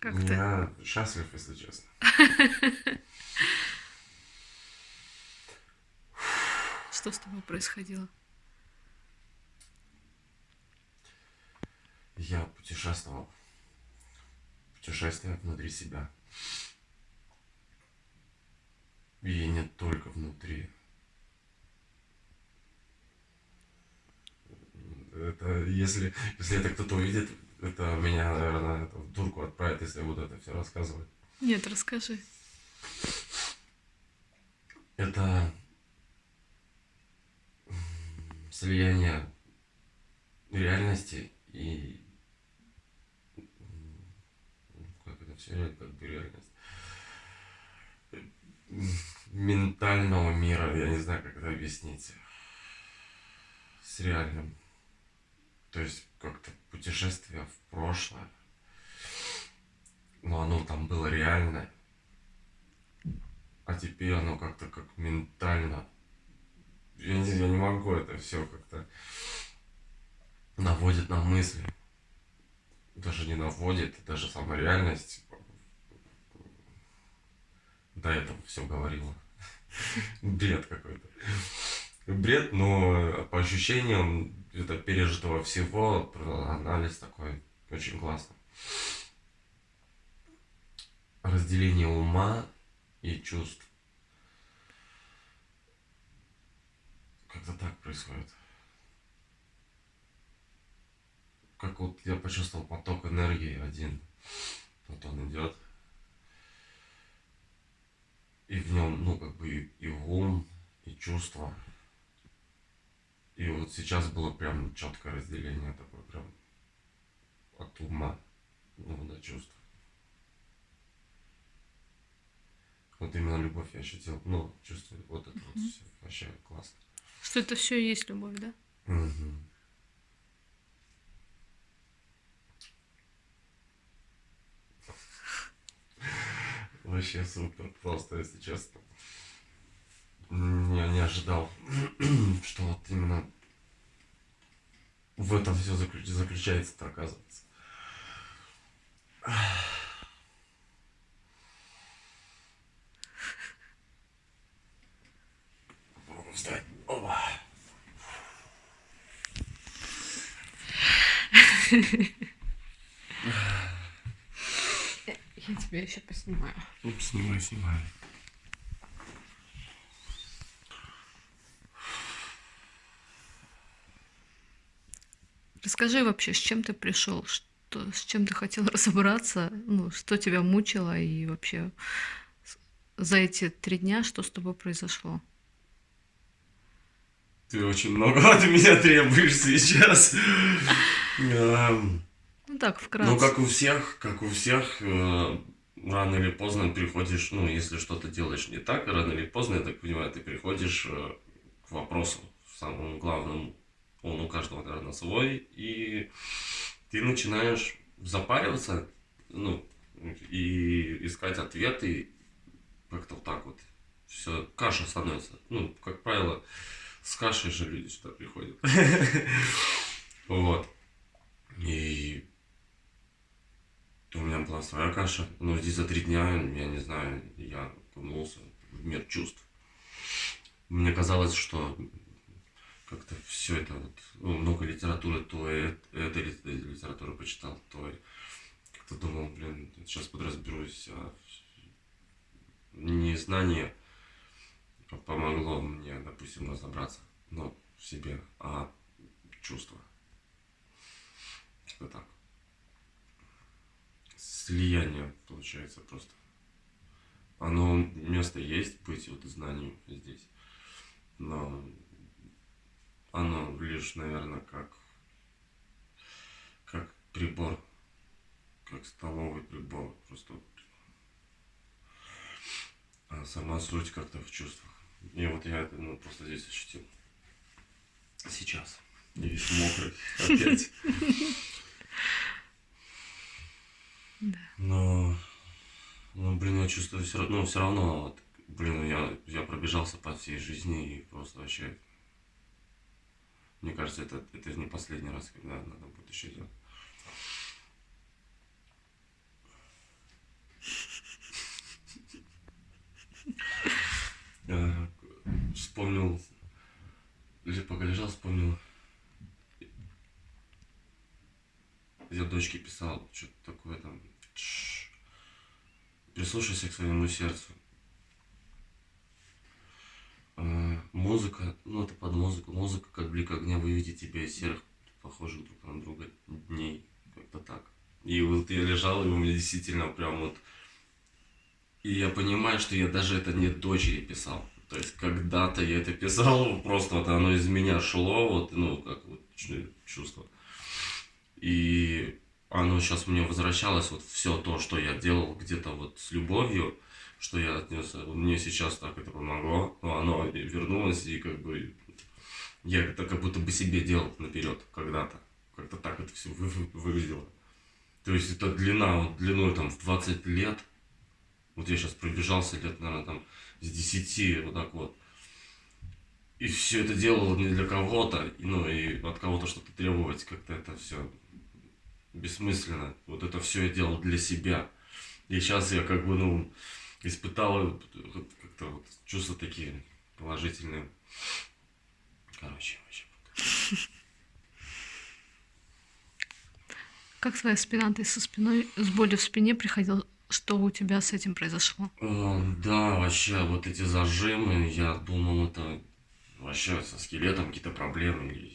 Как ты? Я счастлив, если честно. Что с тобой происходило? Я путешествовал. Путешествие внутри себя. И не только внутри. Это если, если это кто-то увидит, это меня, наверное, это в дурку отправит, если я буду это все рассказывать. Нет, расскажи. Это слияние реальности и как это все как бы реальность ментального мира, я не знаю, как это объяснить, с реальным. То есть как-то путешествие в прошлое, но оно там было реальное, а теперь оно как-то как ментально. Я не, я не могу это все как-то наводит на мысли. Даже не наводит, даже сама реальность до этого все говорила. Бред какой-то. Бред, но по ощущениям это пережитого всего, анализ такой очень классно. Разделение ума и чувств. Как-то так происходит. Как вот я почувствовал поток энергии один. Вот он идет. И в нем, ну, как бы и, и ум, и чувства. И вот сейчас было прям четкое разделение такое, прям от ума, ну, до чувств. Вот именно любовь я ощутил, ну, чувствую, вот это вот все, вообще классно. Что это все и есть любовь, да? Мгм. Вообще супер, просто, если честно. Я не ожидал, что вот именно в этом все заключается-то, оказывается. Попробуем встать. Оба. Я тебя еще поснимаю. Ну, снимай, снимай. Расскажи вообще, с чем ты пришел, что, с чем ты хотел разобраться, ну, что тебя мучило и вообще за эти три дня что с тобой произошло? Ты очень много от меня требуешь сейчас. Эм, Ну так, вкратце. Ну, как у всех, как у всех, э, рано или поздно приходишь, ну, если что-то делаешь не так, рано или поздно, я так понимаю, ты приходишь э, к вопросу, самому главному, он у каждого, наверное, свой, и ты начинаешь запариваться, ну, и искать ответы, как-то вот так вот. Все, каша становится. Ну, как правило, с кашей же люди сюда приходят. Вот. И у меня была своя каша. Но здесь за три дня, я не знаю, я окунулся в мир чувств. Мне казалось, что как-то все это вот, ну, много литературы, то э- этой ли- литературы почитал, то как-то думал, блин, сейчас подразберусь. А незнание помогло мне, допустим, разобраться, ну, в себе, а чувства. Как-то так слияние получается просто. Оно место есть быть вот знанию здесь, но оно лишь, наверное, как как прибор, как столовый прибор, просто. А сама суть как-то в чувствах. И вот я это ну, просто здесь ощутил. Сейчас. И весь мокрый опять. Но, ну, блин, я чувствую все равно, ну, все равно, блин, я, я пробежался по всей жизни и просто вообще Мне кажется, это, это не последний раз, когда надо будет еще делать. Э, вспомнил, пока лежал, вспомнил. Я дочке писал, что-то такое там. Прислушайся к своему сердцу. Музыка, ну это под музыку. Музыка как блик огня, выведет тебя из серых, похожих друг на друга дней. Как-то так. И вот я лежал, и у меня действительно прям вот и я понимаю, что я даже это не дочери писал. То есть когда-то я это писал, просто вот оно из меня шло, вот, ну, как вот чувство. И оно сейчас мне возвращалось, вот все то, что я делал где-то вот с любовью, что я отнес, мне сейчас так это помогло, но оно вернулось, и как бы я это как будто бы себе делал наперед когда-то. Как-то так это все вы, выглядело. То есть это длина, вот длиной там в 20 лет, вот я сейчас пробежался лет, наверное, там с 10, вот так вот. И все это делал не для кого-то, ну и от кого-то что-то требовать, как-то это все бессмысленно. Вот это все я делал для себя. И сейчас я как бы, ну, испытал как-то вот чувства такие положительные. Короче, вообще. Как твоя спина? Ты со спиной, с болью в спине приходил что у тебя с этим произошло? Да, вообще, вот эти зажимы, я думал, это вообще со скелетом какие-то проблемы.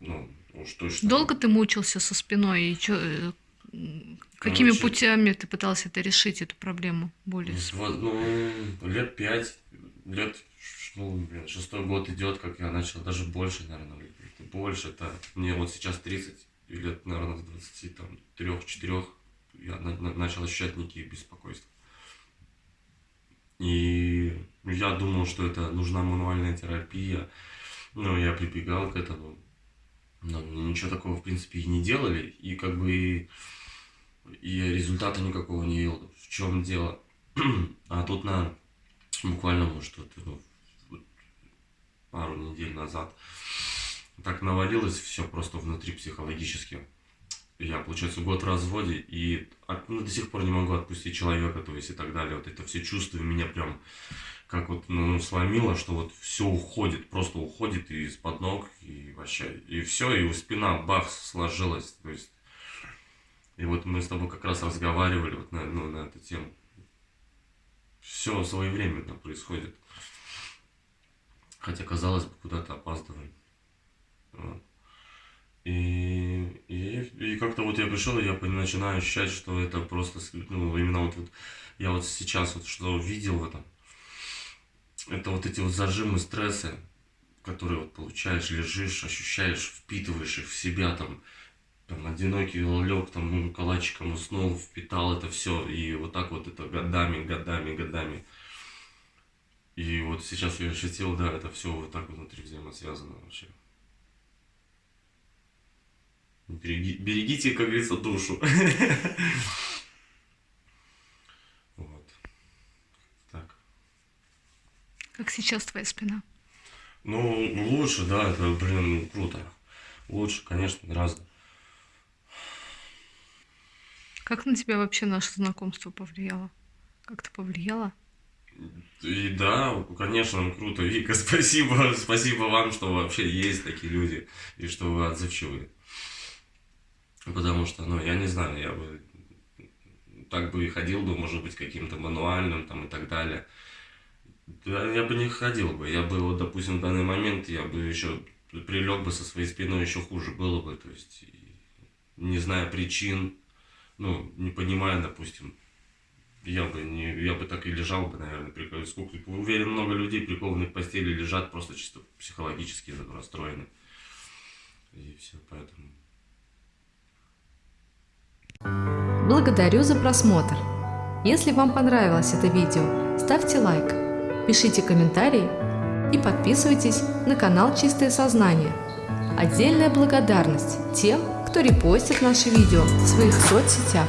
Ну, уж точно. Долго ты мучился со спиной? И чё, э, какими Короче, путями ты пытался это решить, эту проблему боли? Ну, лет пять, лет, ну, блин, шестой год идет, как я начал, даже больше, наверное, больше. Это мне вот сейчас 30, лет, наверное, с 23, там, трех-четырех я на, на, начал ощущать некие беспокойства. И я думал, что это нужна мануальная терапия, но я прибегал к этому. Но ничего такого, в принципе, и не делали, и как бы и, результата никакого не видел. В чем дело? а тут на буквально, может, вот, вот, пару недель назад так навалилось все просто внутри психологически я, получается, год в разводе, и ну, до сих пор не могу отпустить человека, то есть и так далее. Вот это все чувства меня прям как вот ну, сломило, что вот все уходит, просто уходит из-под ног, и вообще, и все, и у спина бах сложилась, то есть, и вот мы с тобой как раз разговаривали вот на, ну, на эту тему. Все своевременно происходит. Хотя, казалось бы, куда-то опаздываем. И, и, и как-то вот я пришел, и я начинаю ощущать, что это просто, ну, именно вот, вот я вот сейчас вот что видел в этом, это вот эти вот зажимы, стрессы, которые вот получаешь, лежишь, ощущаешь, впитываешь их в себя, там, там одинокий лег, там, ну, калачиком уснул, впитал это все, и вот так вот это годами, годами, годами. И вот сейчас я ощутил, да, это все вот так внутри взаимосвязано вообще. Береги, берегите, как говорится, душу. Вот. Так. Как сейчас твоя спина? Ну, лучше, да, это, блин, круто. Лучше, конечно, гораздо. Как на тебя вообще наше знакомство повлияло? Как-то повлияло? И да, конечно, круто. Вика, спасибо, спасибо вам, что вообще есть такие люди, и что вы отзывчивые. Потому что, ну, я не знаю, я бы так бы и ходил бы, может быть, каким-то мануальным там и так далее. Да, я бы не ходил бы. Я бы, вот, допустим, в данный момент я бы еще прилег бы со своей спиной еще хуже было бы. То есть, не зная причин, ну, не понимая, допустим, я бы не, я бы так и лежал бы, наверное, прикол. Сколько, уверен, много людей прикованы к постели лежат просто чисто психологически расстроены. И все, поэтому... Благодарю за просмотр! Если вам понравилось это видео, ставьте лайк, пишите комментарии и подписывайтесь на канал Чистое Сознание. Отдельная благодарность тем, кто репостит наше видео в своих соцсетях.